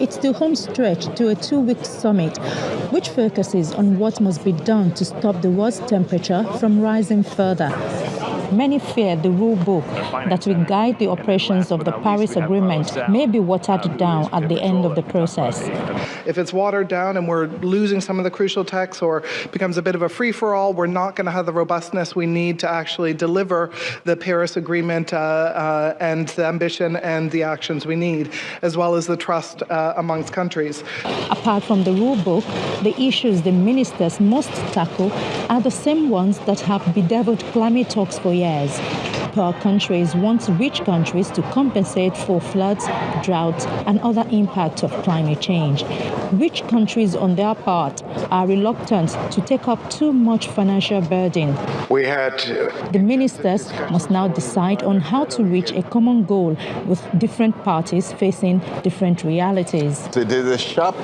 It's the home stretch to a two-week summit, which focuses on what must be done to stop the world's temperature from rising further. Many fear the rule book that will guide the operations of the Paris Agreement may be watered down at the end of the process. If it's watered down and we're losing some of the crucial texts or becomes a bit of a free-for-all, we're not going to have the robustness we need to actually deliver the Paris Agreement uh, uh, and the ambition and the actions we need, as well as the trust uh, amongst countries. Apart from the rule book, the issues the ministers must tackle are the same ones that have bedeviled climate talks for years. Poor countries want rich countries to compensate for floods, droughts, and other impacts of climate change. Rich countries, on their part, are reluctant to take up too much financial burden. We had the ministers must now decide on how to reach a common goal with different parties facing different realities. So there's a sharp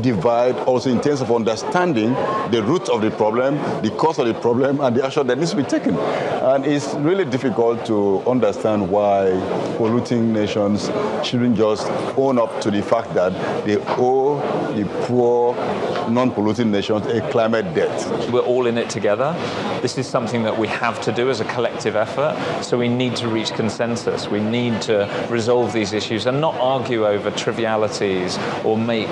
divide also in terms of understanding the root of the problem, the cause of the problem, and the action that needs to be taken. And it's really difficult to understand why polluting nations shouldn't just own up to the fact that they owe the poor, non-polluting nations a climate debt. We're all in it together. This is something that we have to do as a collective effort, so we need to reach consensus. We need to resolve these issues and not argue over trivialities or make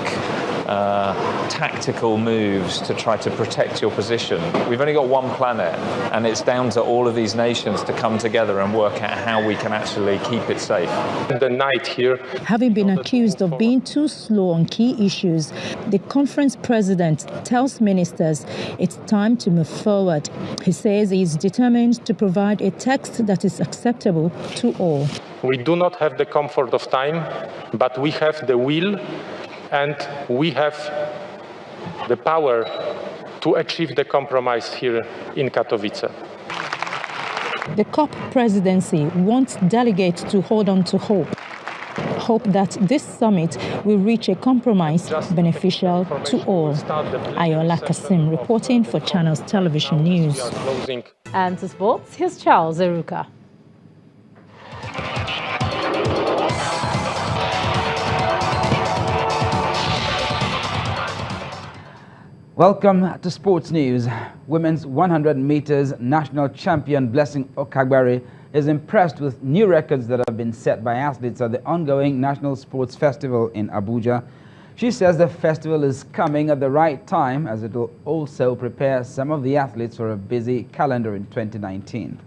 uh, tactical moves to try to protect your position. We've only got one planet, and it's down to all of these nations to come together and work out how we can actually keep it safe. The night here. Having been accused of being too slow on key issues, the conference president tells ministers it's time to move forward. He says he is determined to provide a text that is acceptable to all. We do not have the comfort of time, but we have the will and we have the power to achieve the compromise here in Katowice. The COP presidency wants delegates to hold on to hope. Hope that this summit will reach a compromise beneficial to all. Ayola Kasim reporting for Channels Television News. And to sports, here's Charles Eruka. Welcome to Sports News. Women's 100 meters national champion Blessing Okagbare is impressed with new records that have been set by athletes at the ongoing National Sports Festival in Abuja. She says the festival is coming at the right time as it will also prepare some of the athletes for a busy calendar in 2019.